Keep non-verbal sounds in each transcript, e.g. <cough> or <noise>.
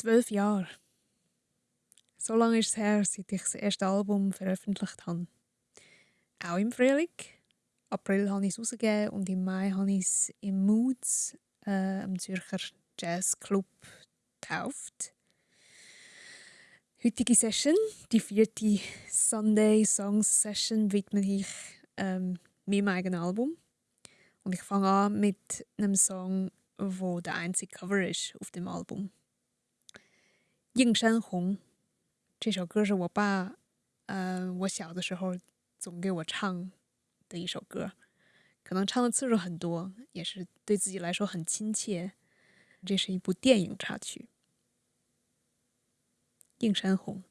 Zwölf Jahre. So lange ist es her, seit ich das erste Album veröffentlicht habe. Auch im Frühling. April habe ich es rausgegeben und im Mai habe ich es im Moods äh, am Zürcher Jazzclub getauft. Heutige Session, die vierte Sunday Songs Session, widme ich ähm, meinem eigenen Album. Und ich fange an mit einem Song, wo der einzige Cover ist auf dem Album. 映山红这首歌是我爸，呃，我小的时候总给我唱的一首歌，可能唱的次数很多，也是对自己来说很亲切。这是一部电影插曲，《映山红》。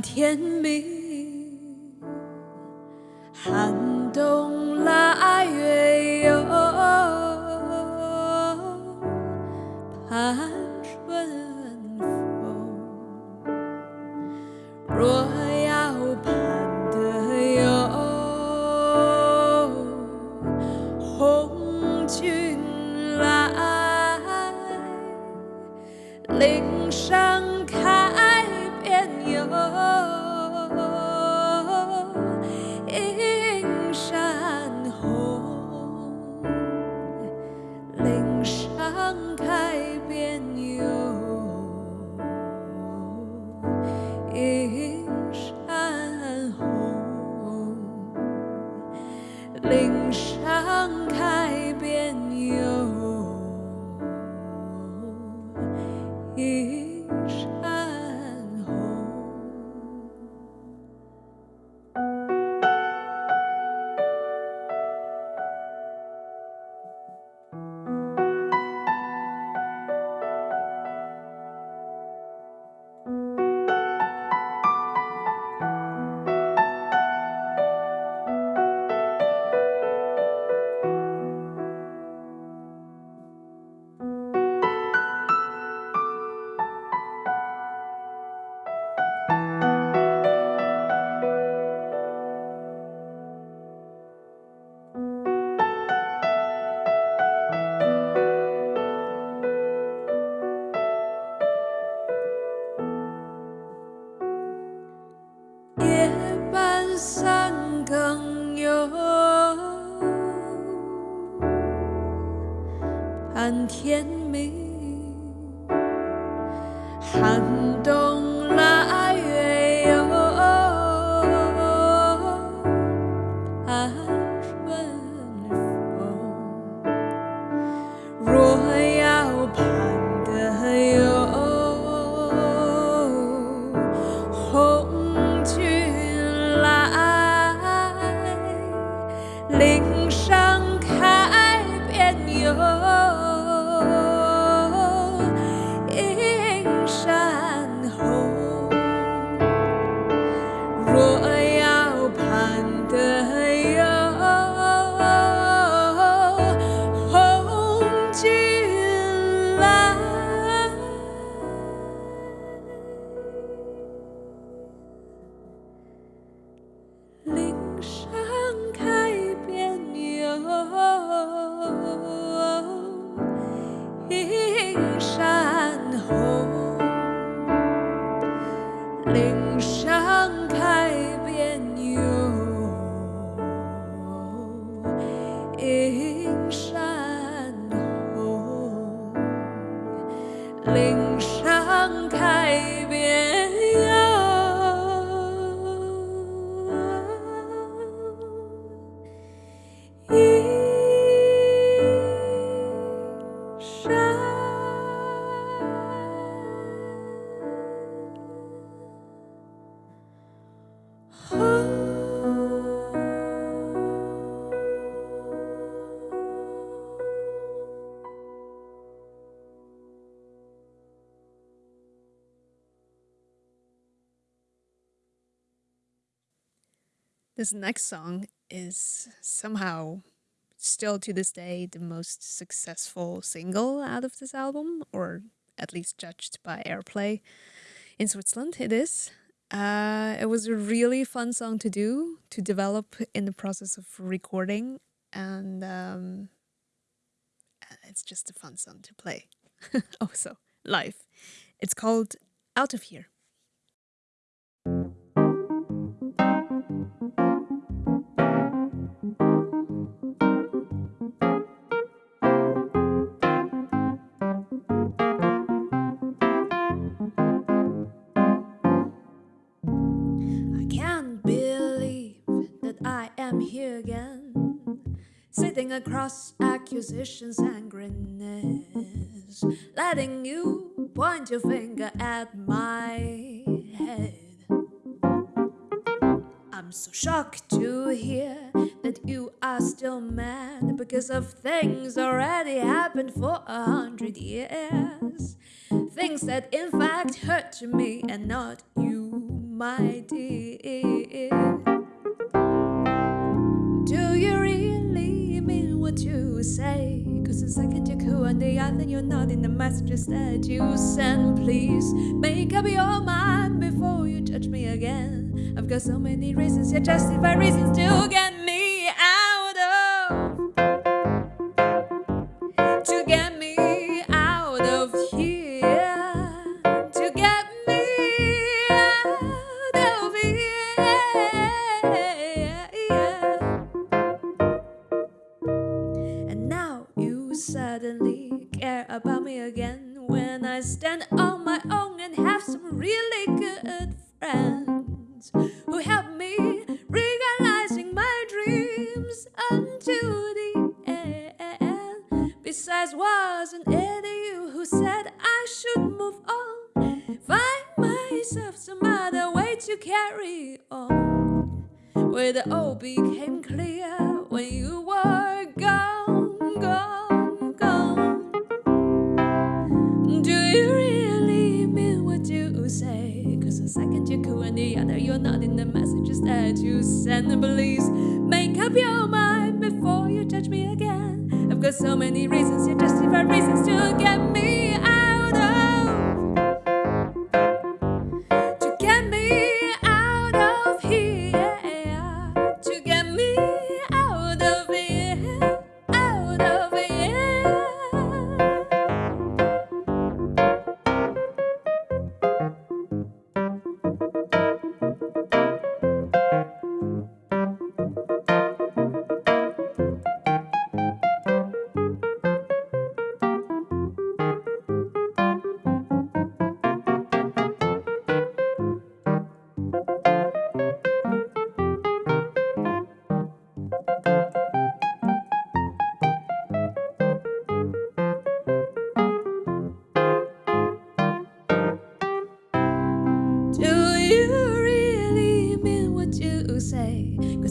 盼天明，寒冬腊月哟盼春三更幽盼天明。This next song is somehow still to this day the most successful single out of this album, or at least judged by airplay in Switzerland. It is. Uh, it was a really fun song to do, to develop in the process of recording, and um, it's just a fun song to play. <laughs> also, live. It's called Out of Here. Sitting across accusations and grimness, letting you point your finger at my head. I'm so shocked to hear that you are still mad because of things already happened for a hundred years. Things that in fact hurt me and not you, my dear. Do you really mean what you say? Cause the second you're cool and the other you're not in the messages that you send. Please make up your mind before you judge me again. I've got so many reasons, yeah, justified reasons to get help me realizing my dreams until the end. Besides, wasn't it you who said I should move on? Find myself some other way to carry on. Where the all became messages that you send. And please make up your mind before you judge me again. I've got so many reasons, yeah, justified reasons to get me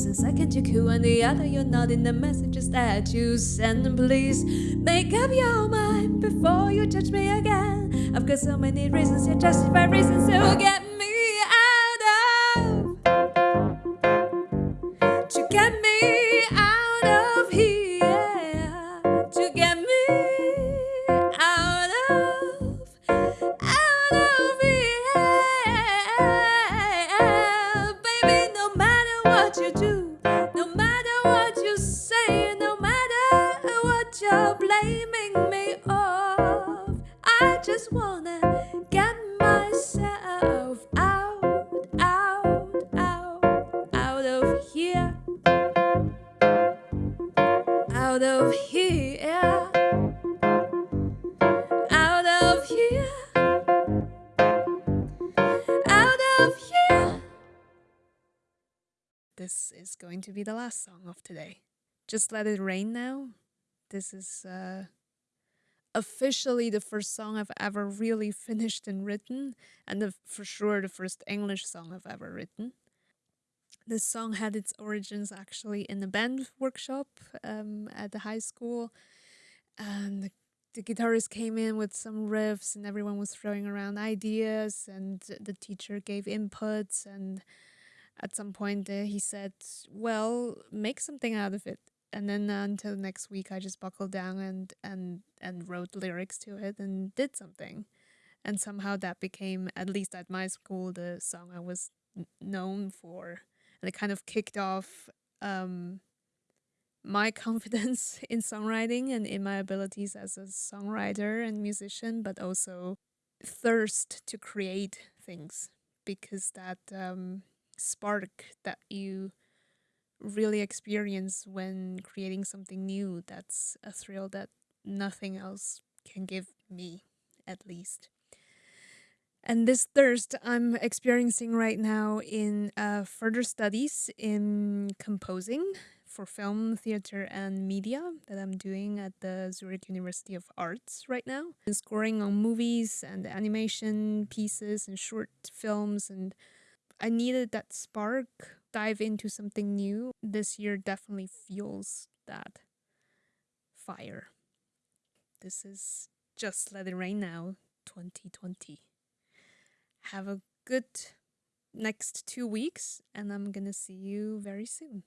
the second you're cool and the other you're not in the messages that you send. And please make up your mind before you judge me again. I've got so many reasons, yeah, justified reasons to get me song of today. Just Let It Rain Now. This is uh, officially the first song I've ever really <laughs> finished and written, and the, for sure the first English song I've ever written. This song had its origins actually in a band workshop um, at the high school, and the, the guitarist came in with some riffs, and everyone was throwing around ideas, and the teacher gave inputs, and at some point uh, he said, "Well, make something out of it." And then uh, until next week, I just buckled down and and and wrote lyrics to it and did something, and somehow that became, at least at my school, the song I was known for, and it kind of kicked off um, my <laughs> confidence in songwriting and in my abilities as a songwriter and musician, but also thirst to create things because that um, spark that you really experience when creating something new that's a thrill that nothing else can give me at least. And this thirst i'm experiencing right now in uh, further studies in composing for film theater and media that i'm doing at the zurich university of arts right now. And scoring on movies and animation pieces and short films and i needed that spark dive into something new, this year definitely fuels that fire. This is Just Let It Rain Now 2020. Have a good next two weeks, and I'm gonna see you very soon.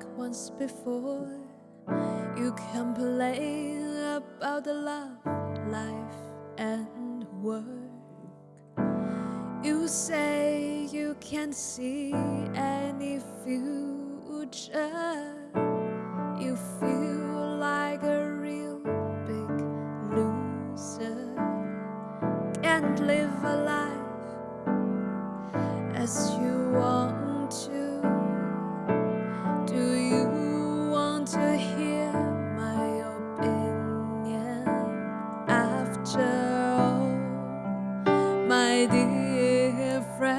Like once before. You complain about the love, life, and work. You say you can't see any future. You feel dear friend?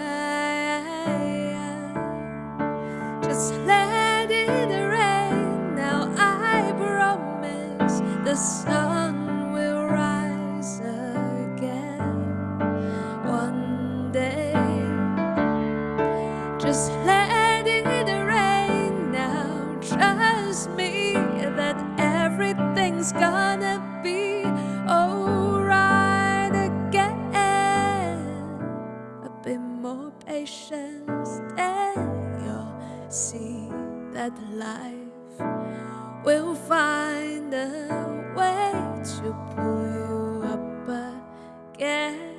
Just let it rain now. I promise the sun will rise again one day. Just let it rain now. Trust me that everything's gonna bit more patience, then you'll see that life will find a way to pull you up again.